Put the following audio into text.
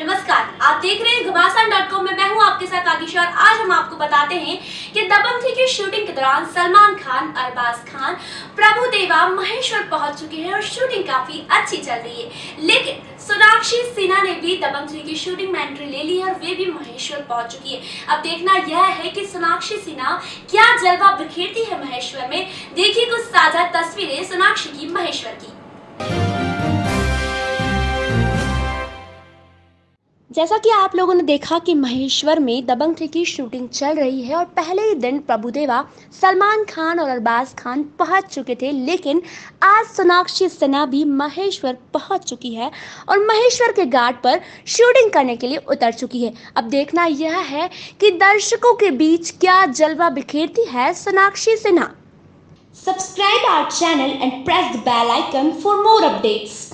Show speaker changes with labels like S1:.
S1: नमस्कार, आप देख रहे हैं घमासान डॉट कॉम में मैं हूँ आपके साथ आगिशा और आज हम आपको बताते हैं कि दबंग थ्री की शूटिंग के दौरान सलमान खान, अरबाज खान, प्रभु देवा, महेश्वर पहुँच चुके हैं और शूटिंग काफ़ी अच्छी चल रही है। लेकिन सोनाक्षी सिन्हा ने भी दबंग थ्री की शूटिंग में एंट्री ले ली है और वे भी महेश्वर पहुँच चुकी है। अब देखना यह है कि सोनाक्षी सिन्हा क्या जलवा बिखेरती है महेश्वर में। देखिए कुछ साझा तस्वीरें सोनाक्षी की महेश्वर की। जैसा कि आप लोगों ने देखा कि महेश्वर में दबंग थ्री की शूटिंग चल रही है और पहले ही दिन प्रभुदेवा, सलमान खान और अरबाज खान पहुँच चुके थे, लेकिन आज सोनाक्षी सिन्हा भी महेश्वर पहुँच चुकी है और महेश्वर के घाट पर शूटिंग करने के लिए उतर चुकी है। अब देखना यह है कि दर्शकों के बीच क्या जलवा बिखेरती है Sonakshi Sinha. Subscribe our channel and press the bell icon for more updates